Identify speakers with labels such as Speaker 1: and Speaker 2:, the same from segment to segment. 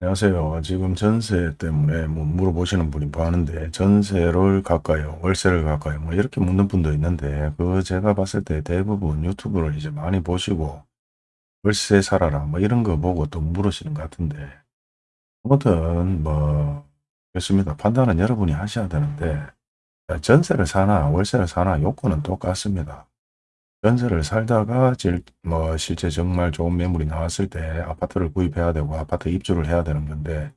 Speaker 1: 안녕하세요. 지금 전세 때문에 뭐 물어보시는 분이 많은데 전세를 갈까요? 월세를 갈까요? 뭐 이렇게 묻는 분도 있는데 그 제가 봤을 때 대부분 유튜브를 이제 많이 보시고 월세 살아라 뭐 이런 거 보고 또 물으시는 것 같은데 아무튼 뭐 그렇습니다. 판단은 여러분이 하셔야 되는데 전세를 사나 월세를 사나 요건은 똑같습니다. 전세를 살다가 질, 뭐 실제 정말 좋은 매물이 나왔을 때 아파트를 구입해야 되고 아파트 입주를 해야 되는 건데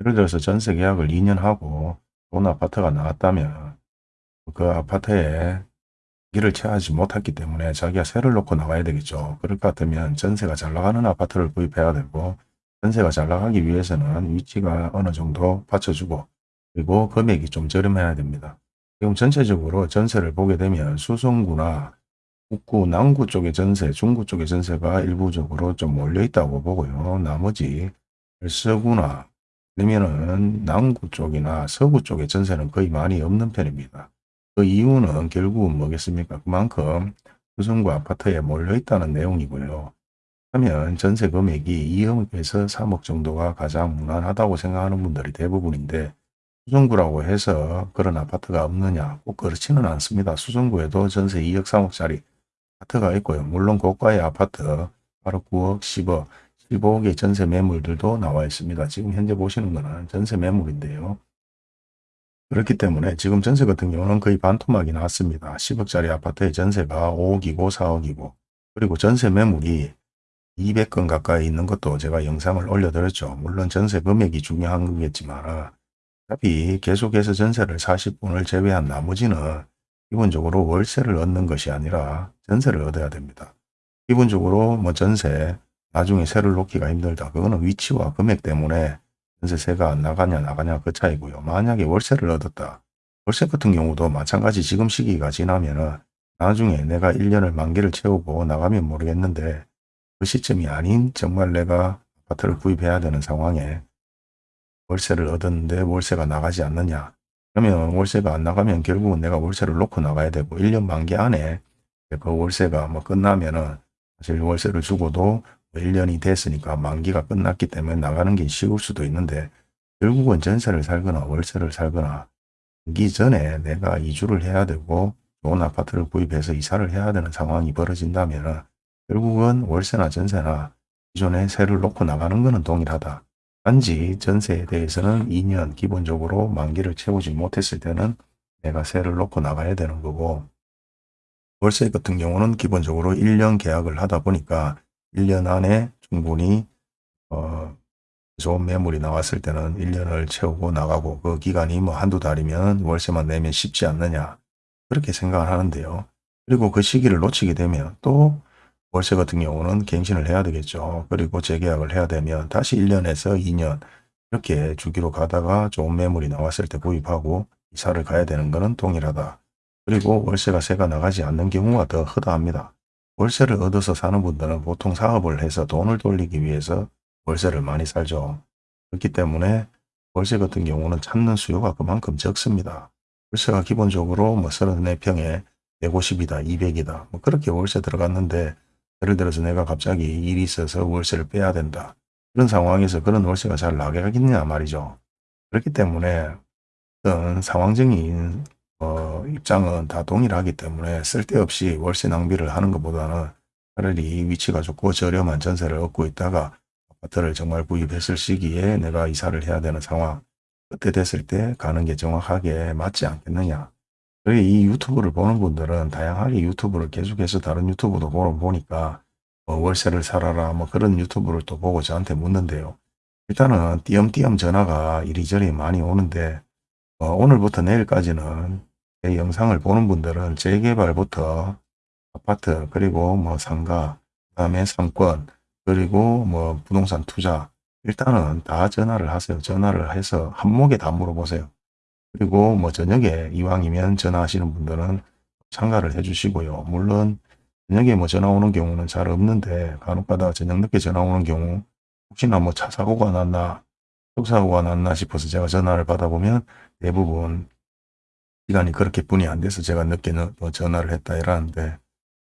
Speaker 1: 예를 들어서 전세 계약을 2년 하고 좋은 아파트가 나왔다면 그 아파트에 길을 채하지 못했기 때문에 자기가 세를 놓고 나가야 되겠죠. 그럴 것 같으면 전세가 잘 나가는 아파트를 구입해야 되고 전세가 잘 나가기 위해서는 위치가 어느 정도 받쳐주고 그리고 금액이 좀 저렴해야 됩니다. 지금 전체적으로 전세를 보게 되면 수성구나 북구, 남구 쪽의 전세, 중구 쪽의 전세가 일부적으로 좀 몰려 있다고 보고요. 나머지 서구나 아니면은 남구 쪽이나 서구 쪽의 전세는 거의 많이 없는 편입니다. 그 이유는 결국은 뭐겠습니까? 그만큼 수성구 아파트에 몰려 있다는 내용이고요. 하면 전세 금액이 2억에서 3억 정도가 가장 무난하다고 생각하는 분들이 대부분인데 수성구라고 해서 그런 아파트가 없느냐 꼭 그렇지는 않습니다. 수성구에도 전세 2억 3억짜리 아파트가 있고요. 물론 고가의 아파트 바로 9억, 10억, 15억의 전세 매물들도 나와 있습니다. 지금 현재 보시는 거는 전세 매물인데요. 그렇기 때문에 지금 전세 같은 경우는 거의 반토막이 나왔습니다. 10억짜리 아파트의 전세가 5억이고 4억이고 그리고 전세 매물이 200건 가까이 있는 것도 제가 영상을 올려드렸죠. 물론 전세 금액이 중요한 거겠지만 어차피 계속해서 전세를 40분을 제외한 나머지는 기본적으로 월세를 얻는 것이 아니라 전세를 얻어야 됩니다. 기본적으로 뭐 전세 나중에 세를 놓기가 힘들다. 그거는 위치와 금액 때문에 전세세가 나가냐 나가냐 그 차이고요. 만약에 월세를 얻었다. 월세 같은 경우도 마찬가지 지금 시기가 지나면 은 나중에 내가 1년을 만기를 채우고 나가면 모르겠는데 그 시점이 아닌 정말 내가 아파트를 구입해야 되는 상황에 월세를 얻었는데 월세가 나가지 않느냐. 그러면 월세가 안 나가면 결국은 내가 월세를 놓고 나가야 되고 1년 만기 안에 그 월세가 뭐 끝나면은 사실 월세를 주고도 1년이 뭐 됐으니까 만기가 끝났기 때문에 나가는 게 쉬울 수도 있는데 결국은 전세를 살거나 월세를 살거나 기 전에 내가 이주를 해야 되고 좋은 아파트를 구입해서 이사를 해야 되는 상황이 벌어진다면 결국은 월세나 전세나 기존에 세를 놓고 나가는 것은 동일하다. 단지 전세에 대해서는 2년 기본적으로 만기를 채우지 못했을 때는 내가 세를 놓고 나가야 되는 거고 월세 같은 경우는 기본적으로 1년 계약을 하다 보니까 1년 안에 충분히 어, 좋은 매물이 나왔을 때는 1년을 채우고 나가고 그 기간이 뭐 한두 달이면 월세만 내면 쉽지 않느냐 그렇게 생각을 하는데요. 그리고 그 시기를 놓치게 되면 또 월세 같은 경우는 갱신을 해야 되겠죠. 그리고 재계약을 해야 되면 다시 1년에서 2년 이렇게 주기로 가다가 좋은 매물이 나왔을 때 구입하고 이사를 가야 되는 것은 동일하다. 그리고 월세가 세가 나가지 않는 경우가 더 허다합니다. 월세를 얻어서 사는 분들은 보통 사업을 해서 돈을 돌리기 위해서 월세를 많이 살죠. 그렇기 때문에 월세 같은 경우는 찾는 수요가 그만큼 적습니다. 월세가 기본적으로 뭐 34평에 150이다, 200이다, 뭐 그렇게 월세 들어갔는데 예를 들어서 내가 갑자기 일이 있어서 월세를 빼야 된다. 그런 상황에서 그런 월세가 잘 나가겠냐 말이죠. 그렇기 때문에 어떤 상황적인 어, 입장은 다 동일하기 때문에 쓸데없이 월세 낭비를 하는 것보다는 차라리 위치가 좋고 저렴한 전세를 얻고 있다가 아파트를 정말 구입했을 시기에 내가 이사를 해야 되는 상황 그때 됐을 때 가는 게 정확하게 맞지 않겠느냐. 이 유튜브를 보는 분들은 다양하게 유튜브를 계속해서 다른 유튜브도 보니까 뭐 월세를 살아라 뭐 그런 유튜브를 또 보고 저한테 묻는데요. 일단은 띄엄띄엄 전화가 이리저리 많이 오는데 어, 오늘부터 내일까지는 제 영상을 보는 분들은 재개발부터 아파트 그리고 뭐 상가 그 다음에 상권 그리고 뭐 부동산 투자 일단은 다 전화를 하세요. 전화를 해서 한목에 다 물어보세요. 그리고 뭐 저녁에 이왕이면 전화하시는 분들은 참가를 해주시고요. 물론 저녁에 뭐 전화 오는 경우는 잘 없는데 간혹가다 저녁 늦게 전화 오는 경우 혹시나 뭐 차 사고가 났나 속사고가 났나 싶어서 제가 전화를 받아보면 대부분 시간이 그렇게 분이 안 돼서 제가 늦게 뭐 전화를 했다 이러는데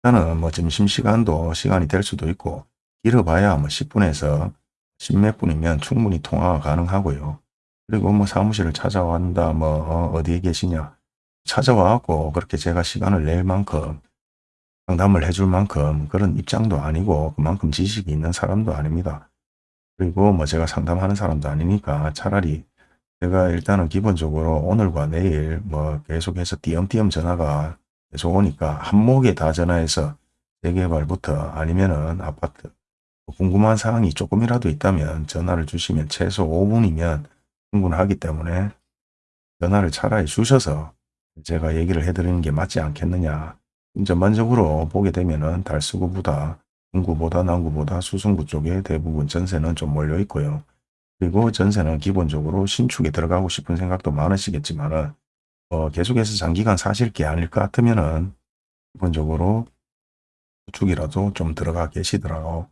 Speaker 1: 저는 뭐 점심시간도 시간이 될 수도 있고 길어봐야 뭐 10분에서 십몇 분이면 충분히 통화가 가능하고요. 그리고 뭐 사무실을 찾아왔다 뭐 어, 어디에 계시냐 찾아와갖고 그렇게 제가 시간을 낼 만큼 상담을 해줄 만큼 그런 입장도 아니고 그만큼 지식이 있는 사람도 아닙니다. 그리고 뭐 제가 상담하는 사람도 아니니까 차라리 제가 일단은 기본적으로 오늘과 내일 뭐 계속해서 띄엄띄엄 전화가 계속 오니까 한목에 다 전화해서 재개발부터 아니면은 아파트 궁금한 사항이 조금이라도 있다면 전화를 주시면 최소 5분이면 충분하기 때문에 전화를 차라리 주셔서 제가 얘기를 해드리는 게 맞지 않겠느냐. 전반적으로 보게 되면은 달수구보다 중구보다 남구보다 수성구 쪽에 대부분 전세는 좀 몰려 있고요. 그리고 전세는 기본적으로 신축에 들어가고 싶은 생각도 많으시겠지만 은 어, 계속해서 장기간 사실 게 아닐 것 같으면 은 기본적으로 주축이라도 좀 들어가 계시더라고.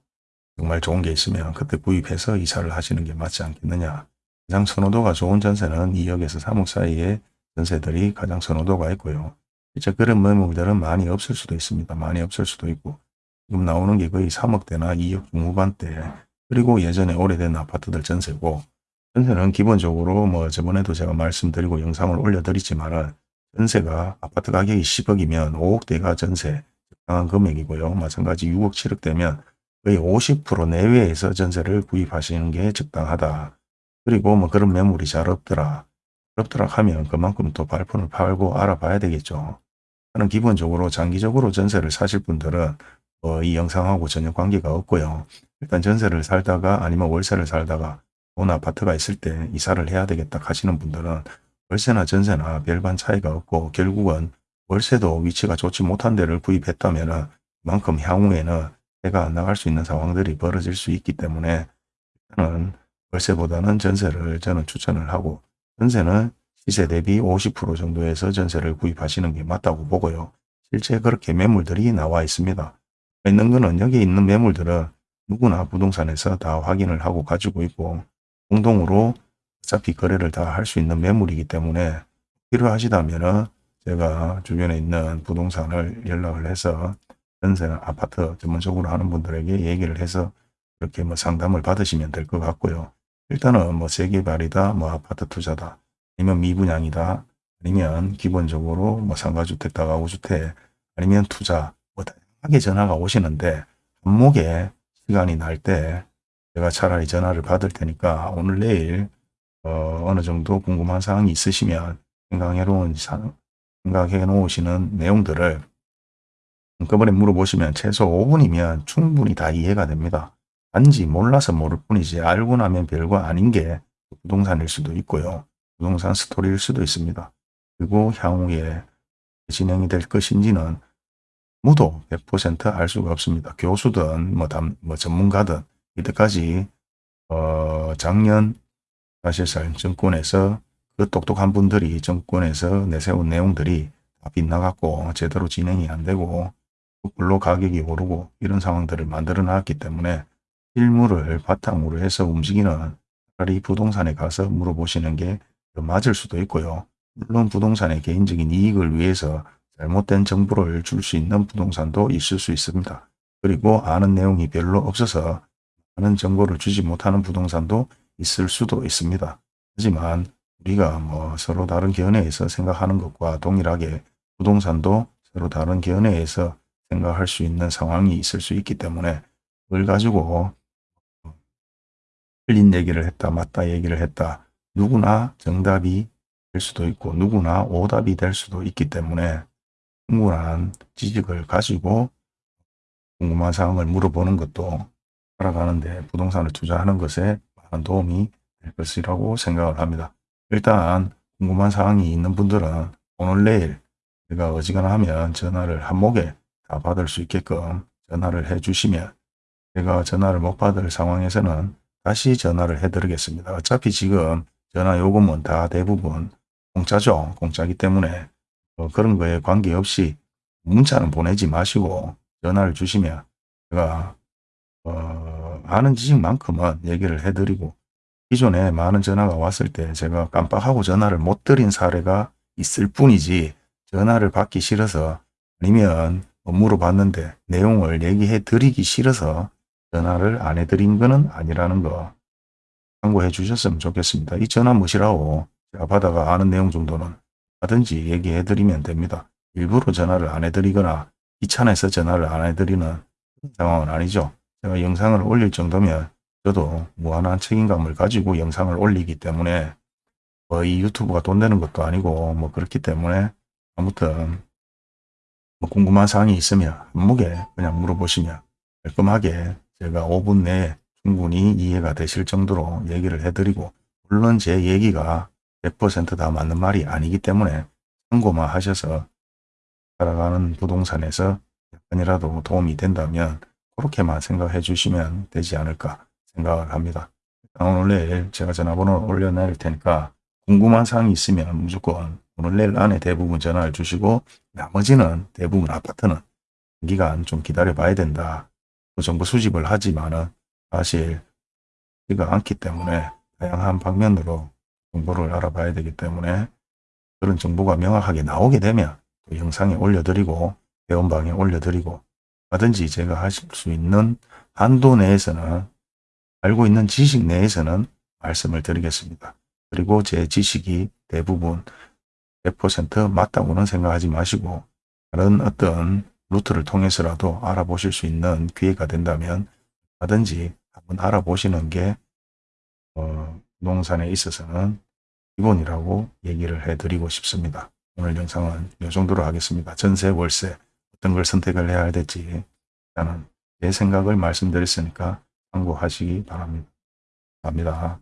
Speaker 1: 정말 좋은 게 있으면 그때 구입해서 이사를 하시는 게 맞지 않겠느냐. 가장 선호도가 좋은 전세는 2억에서 3억 사이에 전세들이 가장 선호도가 있고요. 이제 그런 매물들은 많이 없을 수도 있습니다. 많이 없을 수도 있고 지금 나오는 게 거의 3억대나 2억 중후반대 그리고 예전에 오래된 아파트들 전세고 전세는 기본적으로 뭐 저번에도 제가 말씀드리고 영상을 올려드리지만 전세가 아파트 가격이 10억이면 5억대가 전세 적당한 금액이고요. 마찬가지 6억 7억대면 거의 50% 내외에서 전세를 구입하시는 게 적당하다. 그리고 뭐 그런 매물이 잘 없더라. 없더라 하면 그만큼 또 발품을 팔고 알아봐야 되겠죠. 저는 기본적으로 장기적으로 전세를 사실 분들은 어, 이 영상하고 전혀 관계가 없고요. 일단 전세를 살다가 아니면 월세를 살다가 온 아파트가 있을 때 이사를 해야 되겠다 하시는 분들은 월세나 전세나 별반 차이가 없고 결국은 월세도 위치가 좋지 못한 데를 구입했다면 그만큼 향후에는 해가 안 나갈 수 있는 상황들이 벌어질 수 있기 때문에 일단은 월세보다는 전세를 저는 추천을 하고 전세는 시세 대비 50% 정도에서 전세를 구입하시는 게 맞다고 보고요. 실제 그렇게 매물들이 나와 있습니다. 있는 거는 여기 있는 매물들은 누구나 부동산에서 다 확인을 하고 가지고 있고 공동으로 어차피 거래를 다 할 수 있는 매물이기 때문에 필요하시다면 제가 주변에 있는 부동산을 연락을 해서 전세 아파트 전문적으로 하는 분들에게 얘기를 해서 그렇게 뭐 상담을 받으시면 될 것 같고요. 일단은 뭐 재개발이다, 뭐 아파트 투자다, 아니면 미분양이다, 아니면 기본적으로 뭐 상가주택, 다가구주택, 아니면 투자, 뭐 다양하게 전화가 오시는데 한목에 시간이 날 때 제가 차라리 전화를 받을 테니까 오늘 내일 어, 어느 정도 궁금한 사항이 있으시면 생각해 놓은 생각해 놓으시는 내용들을 한꺼번에 물어보시면 최소 5분이면 충분히 다 이해가 됩니다. 단지 몰라서 모를 뿐이지 알고 나면 별거 아닌 게 부동산일 수도 있고요. 부동산 스토리일 수도 있습니다. 그리고 향후에 진행이 될 것인지는 무도 100%알 수가 없습니다. 교수든 뭐, 담, 뭐 전문가든 이때까지 어, 작년 사실상 정권에서 그 똑똑한 분들이 정권에서 내세운 내용들이 다 빗나갔고 제대로 진행이 안 되고 물로 가격이 오르고 이런 상황들을 만들어 놨기 때문에 실물을 바탕으로 해서 움직이는 차라리 부동산에 가서 물어보시는 게더 맞을 수도 있고요. 물론 부동산의 개인적인 이익을 위해서 잘못된 정보를 줄 수 있는 부동산도 있을 수 있습니다. 그리고 아는 내용이 별로 없어서 많은 정보를 주지 못하는 부동산도 있을 수도 있습니다. 하지만 우리가 뭐 서로 다른 견해에서 생각하는 것과 동일하게 부동산도 서로 다른 견해에서 생각할 수 있는 상황이 있을 수 있기 때문에 그걸 가지고 틀린 얘기를 했다 맞다 얘기를 했다 누구나 정답이 될 수도 있고 누구나 오답이 될 수도 있기 때문에 충분한 지식을 가지고 궁금한 사항을 물어보는 것도 살아가는데 부동산을 투자하는 것에 많은 도움이 될 것이라고 생각을 합니다. 일단 궁금한 사항이 있는 분들은 오늘 내일 제가 어지간하 면 전화를 한목에 다 받을 수 있게끔 전화를 해 주시면 제가 전화를 못 받을 상황에서는 다시 전화를 해 드리겠습니다. 어차피 지금 전화 요금은 다 대부분 공짜죠. 공짜기 때문에 어, 그런 거에 관계없이 문자는 보내지 마시고 전화를 주시면 제가 어, 아는 지식만큼은 얘기를 해드리고 기존에 많은 전화가 왔을 때 제가 깜빡하고 전화를 못 드린 사례가 있을 뿐이지 전화를 받기 싫어서 아니면 뭐 물어봤는데 내용을 얘기해 드리기 싫어서 전화를 안 해드린 거는 아니라는 거 참고해 주셨으면 좋겠습니다. 이 전화 뭐시라고 제가 받아가 아는 내용 정도는 하 든지 얘기해 드리면 됩니다. 일부러 전화를 안 해드리거나 귀찮아서 전화를 안 해드리는 상황은 아니죠. 제가 영상을 올릴 정도면 저도 무한한 책임감을 가지고 영상을 올리기 때문에 뭐이 유튜브가 돈 되는 것도 아니고 뭐 그렇기 때문에 아무튼 뭐 궁금한 사항이 있으면 한목에 그냥 물어보시면 깔끔하게 제가 5분 내에 충분히 이해가 되실 정도로 얘기를 해드리고 물론 제 얘기가 100%다 맞는 말이 아니기 때문에 참고만 하셔서 살아가는 부동산에서 약간이라도 도움이 된다면 그렇게만 생각해 주시면 되지 않을까 생각을 합니다. 오늘 내일 제가 전화번호 올려놓을 테니까 궁금한 사항이 있으면 무조건 오늘 내일 안에 대부분 전화를 주시고 나머지는 대부분 아파트는 기간 좀 기다려 봐야 된다. 그 정보 수집을 하지만은 사실 이가 않기 때문에 다양한 방면으로 정보를 알아봐야 되기 때문에 그런 정보가 명확하게 나오게 되면 또 영상에 올려드리고 회원방에 올려드리고 하든지 제가 하실 수 있는 한도 내에서는 알고 있는 지식 내에서는 말씀을 드리겠습니다. 그리고 제 지식이 대부분 100% 맞다고는 생각하지 마시고 다른 어떤 루트를 통해서라도 알아보실 수 있는 기회가 된다면 하든지 한번 알아보시는 게 어, 농산에 있어서는 기본이라고 얘기를 해드리고 싶습니다. 오늘 영상은 이 정도로 하겠습니다. 전세, 월세 어떤 걸 선택을 해야 될지 일단은 제 생각을 말씀드렸으니까 참고하시기 바랍니다. 감사합니다.